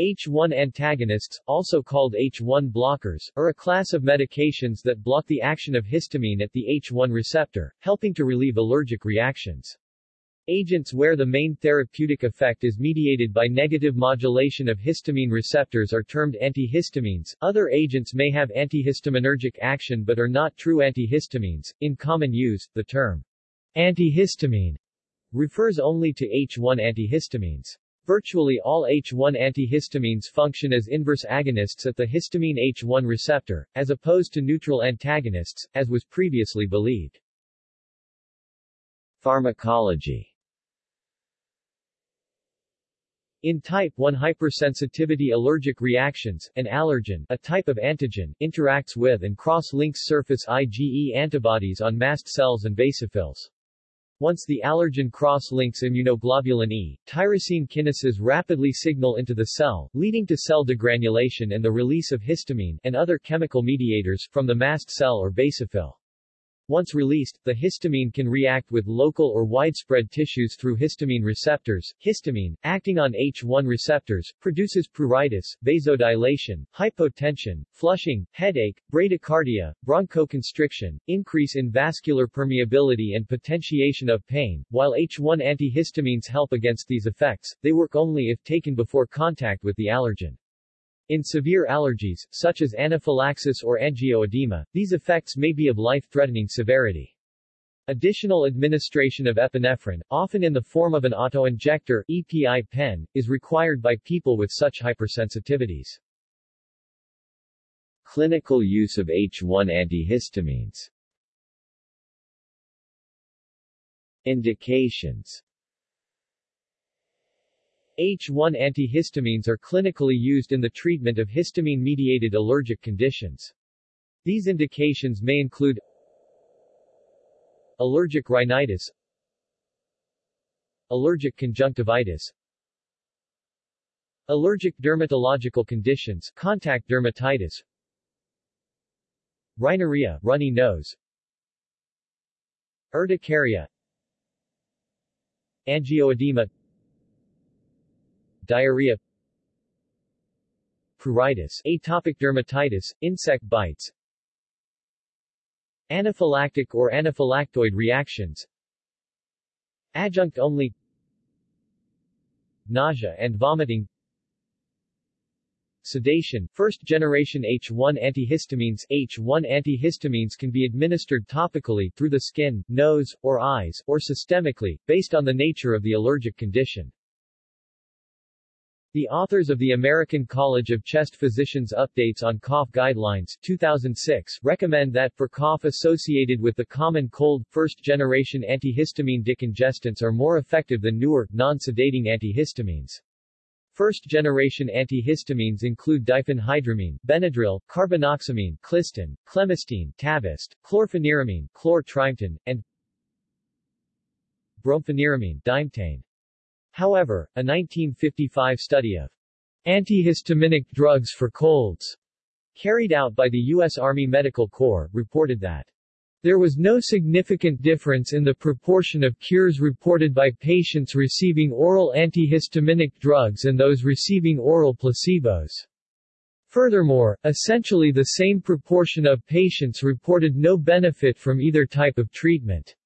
H1 antagonists, also called H1 blockers, are a class of medications that block the action of histamine at the H1 receptor, helping to relieve allergic reactions. Agents where the main therapeutic effect is mediated by negative modulation of histamine receptors are termed antihistamines. Other agents may have antihistaminergic action but are not true antihistamines. In common use, the term antihistamine refers only to H1 antihistamines. Virtually all H1 antihistamines function as inverse agonists at the histamine H1 receptor, as opposed to neutral antagonists, as was previously believed. Pharmacology In type 1 hypersensitivity allergic reactions, an allergen, a type of antigen, interacts with and cross-links surface IgE antibodies on mast cells and basophils. Once the allergen cross-links immunoglobulin E, tyrosine kinases rapidly signal into the cell, leading to cell degranulation and the release of histamine and other chemical mediators from the mast cell or basophil. Once released, the histamine can react with local or widespread tissues through histamine receptors. Histamine, acting on H1 receptors, produces pruritus, vasodilation, hypotension, flushing, headache, bradycardia, bronchoconstriction, increase in vascular permeability and potentiation of pain. While H1 antihistamines help against these effects, they work only if taken before contact with the allergen. In severe allergies, such as anaphylaxis or angioedema, these effects may be of life-threatening severity. Additional administration of epinephrine, often in the form of an autoinjector EpiPen, is required by people with such hypersensitivities. Clinical use of H1 antihistamines Indications H1 antihistamines are clinically used in the treatment of histamine-mediated allergic conditions. These indications may include allergic rhinitis, allergic conjunctivitis, allergic dermatological conditions, contact dermatitis, rhinorrhea, runny nose, urticaria, angioedema, diarrhea pruritus, atopic dermatitis, insect bites, anaphylactic or anaphylactoid reactions, adjunct only, nausea and vomiting, sedation. First-generation H1 antihistamines H1 antihistamines can be administered topically through the skin, nose, or eyes, or systemically, based on the nature of the allergic condition. The authors of the American College of Chest Physicians Updates on Cough Guidelines 2006 recommend that for cough associated with the common cold, first-generation antihistamine decongestants are more effective than newer, non-sedating antihistamines. First-generation antihistamines include diphenhydramine, Benadryl, carbinoxamine, Clistin, clemastine, Tavist, chlorpheniramine, Chlor-Trimeton, and brompheniramine, Dimetane. However, a 1955 study of antihistaminic drugs for colds carried out by the U.S. Army Medical Corps reported that there was no significant difference in the proportion of cures reported by patients receiving oral antihistaminic drugs and those receiving oral placebos. Furthermore, essentially the same proportion of patients reported no benefit from either type of treatment.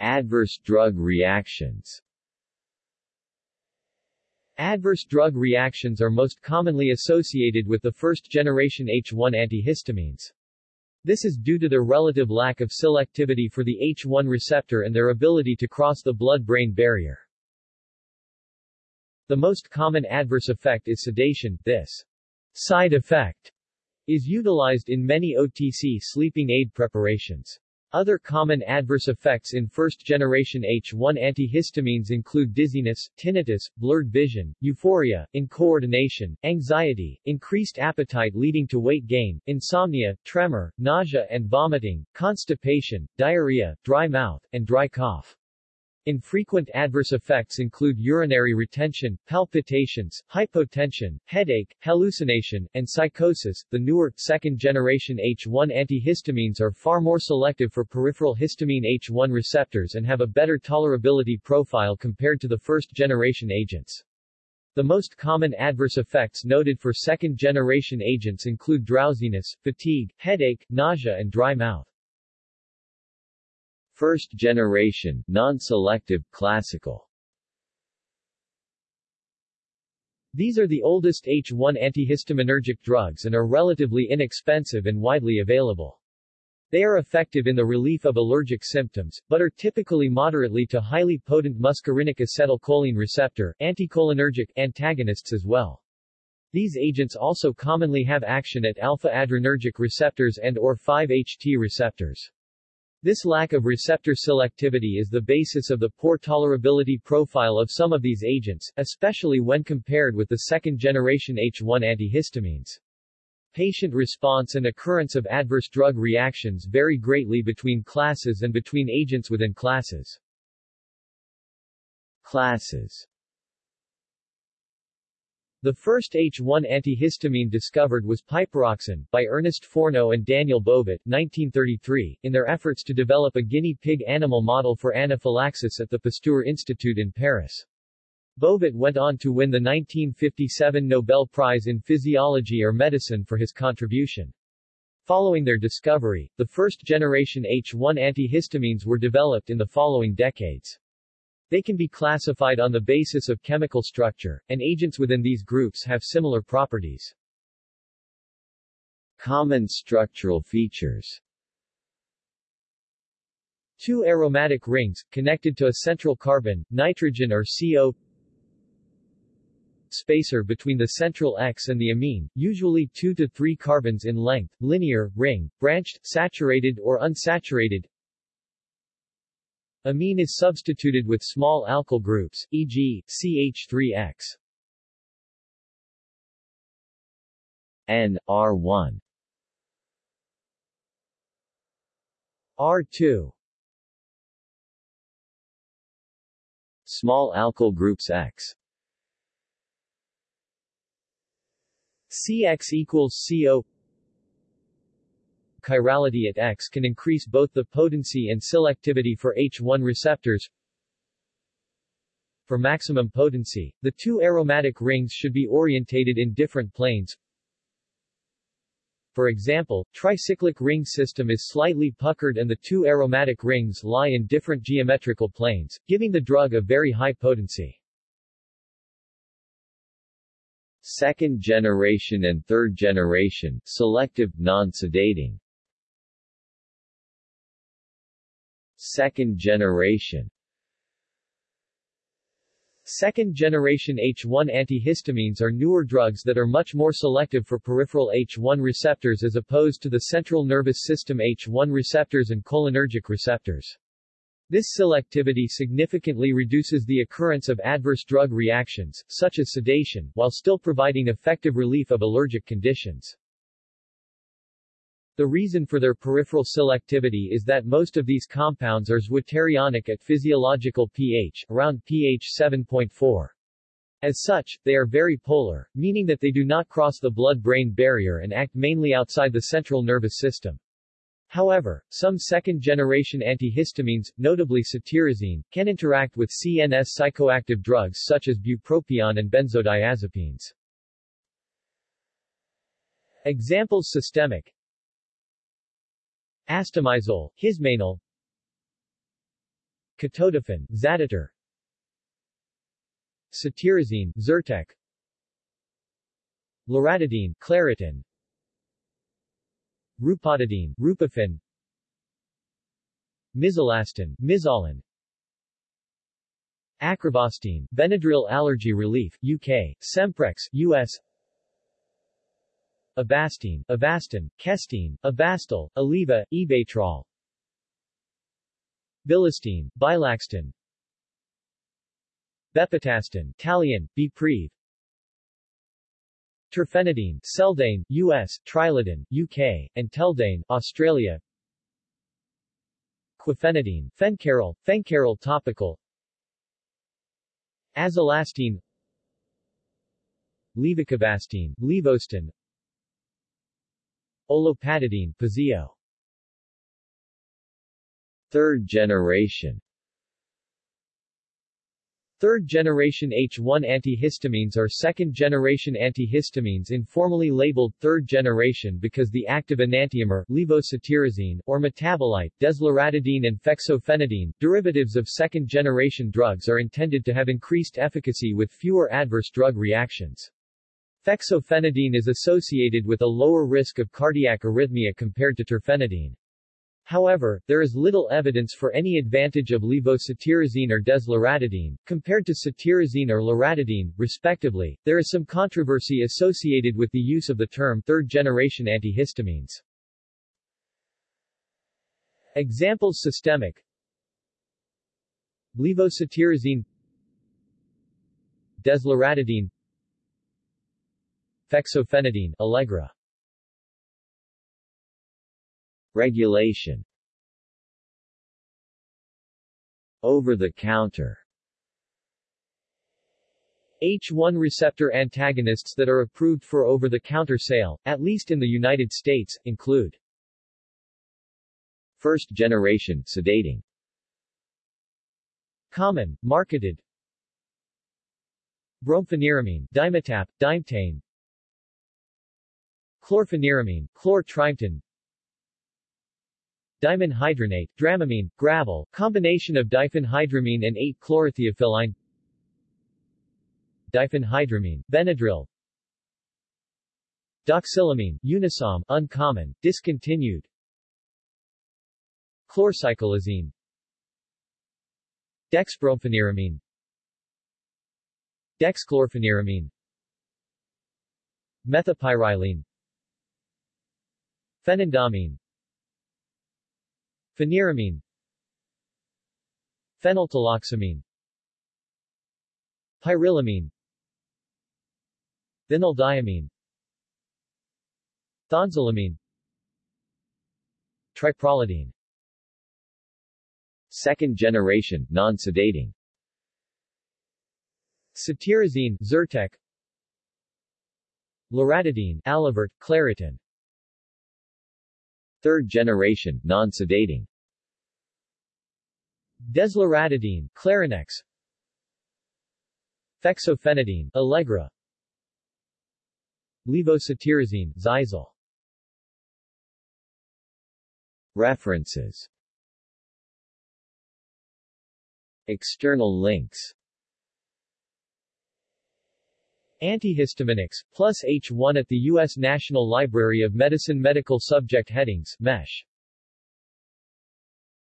Adverse drug reactions Adverse drug reactions are most commonly associated with the first-generation H1 antihistamines. This is due to their relative lack of selectivity for the H1 receptor and their ability to cross the blood-brain barrier. The most common adverse effect is sedation. This side effect is utilized in many OTC sleeping aid preparations. Other common adverse effects in first-generation H1 antihistamines include dizziness, tinnitus, blurred vision, euphoria, incoordination, anxiety, increased appetite leading to weight gain, insomnia, tremor, nausea and vomiting, constipation, diarrhea, dry mouth, and dry cough. Infrequent adverse effects include urinary retention, palpitations, hypotension, headache, hallucination, and psychosis. The newer, second-generation H1 antihistamines are far more selective for peripheral histamine H1 receptors and have a better tolerability profile compared to the first-generation agents. The most common adverse effects noted for second-generation agents include drowsiness, fatigue, headache, nausea and dry mouth. First generation, non-selective, classical These are the oldest H1 antihistaminergic drugs and are relatively inexpensive and widely available. They are effective in the relief of allergic symptoms, but are typically moderately to highly potent muscarinic acetylcholine receptor anticholinergic antagonists as well. These agents also commonly have action at alpha-adrenergic receptors and or 5-HT receptors. This lack of receptor selectivity is the basis of the poor tolerability profile of some of these agents, especially when compared with the second-generation H1 antihistamines. Patient response and occurrence of adverse drug reactions vary greatly between classes and between agents within classes. Classes the first H1 antihistamine discovered was piperoxan, by Ernest Fourneau and Daniel Bovet 1933, in their efforts to develop a guinea pig animal model for anaphylaxis at the Pasteur Institute in Paris. Bovet went on to win the 1957 Nobel Prize in Physiology or Medicine for his contribution. Following their discovery, the first-generation H1 antihistamines were developed in the following decades. They can be classified on the basis of chemical structure, and agents within these groups have similar properties. Common structural features Two aromatic rings, connected to a central carbon, nitrogen or CO spacer between the central X and the amine, usually 2 to 3 carbons in length, linear, ring, branched, saturated or unsaturated Amine is substituted with small alkyl groups, e.g., CH3X. N, R1 R2 Small alkyl groups X CX equals CO chirality at X can increase both the potency and selectivity for H1 receptors. For maximum potency, the two aromatic rings should be orientated in different planes. For example, tricyclic ring system is slightly puckered and the two aromatic rings lie in different geometrical planes, giving the drug a very high potency. Second generation and third generation, selective, non-sedating Second generation Second-generation H1 antihistamines are newer drugs that are much more selective for peripheral H1 receptors as opposed to the central nervous system H1 receptors and cholinergic receptors. This selectivity significantly reduces the occurrence of adverse drug reactions, such as sedation, while still providing effective relief of allergic conditions. The reason for their peripheral selectivity is that most of these compounds are zwitterionic at physiological pH, around pH 7.4. As such, they are very polar, meaning that they do not cross the blood-brain barrier and act mainly outside the central nervous system. However, some second-generation antihistamines, notably cetirizine, can interact with CNS psychoactive drugs such as bupropion and benzodiazepines. Examples Systemic Astemizole, Hismanal. Ketotifen, Zaditor Cetirizine, Zyrtec. Loratadine, Claritin. Rupatadine, Rupafin Mizolastine, Mizollen Acrivastine, Benadryl Allergy Relief, UK, Semprex, US Avastine, Avastin, Kestine, Ebastel, Aleve, Ebatrol Bilastine, Bilaxten Bepotastine, Talion, Bepreve Terfenadine, Seldane, US, Triludan, UK, and Teldane, Australia. Quifenadine, Phencarol, Phencarol topical. Azelastine. Levocabastine, Livostin Olopatadine, Pazeo Third generation Third-generation H1 antihistamines are second-generation antihistamines informally labeled third-generation because the active enantiomer levocetirizine, or metabolite, desloratadine and fexofenadine, derivatives of second-generation drugs are intended to have increased efficacy with fewer adverse drug reactions. Fexofenadine is associated with a lower risk of cardiac arrhythmia compared to terfenadine. However, there is little evidence for any advantage of levocetirizine or desloratadine, compared to cetirizine or loratadine, respectively. There is some controversy associated with the use of the term third-generation antihistamines. Examples systemic Levocetirizine Desloratadine Fexofenadine Allegra. Regulation. Over-the-counter. H1 receptor antagonists that are approved for over-the-counter sale, at least in the United States, include First-generation sedating. Common, marketed. Brompheniramine, Dimetapp, Dimetane Chlorpheniramine, Chlor-Trimeton Dimenhydrinate, Dramamine, Gravol, combination of diphenhydramine and 8-chlorotheophylline Diphenhydramine, Benadryl Doxylamine, Unisom, uncommon, discontinued Chlorcyclizine Dexbrompheniramine Dexchlorpheniramine Methapyrilene Phenindamine Pheniramine Phenyltoloxamine Pyrilamine Vinyldiamine Thonzylamine Triprolidine. Second generation, non-sedating. Cetirizine, Zyrtec. Loratadine, Alavert, Claritin Third generation, non-sedating. Desloratadine, Clarinex. Fexofenadine, Allegra. Levocetirizine, Xyzal References. External links Antihistaminics, plus H1 at the U.S. National Library of Medicine Medical Subject Headings MESH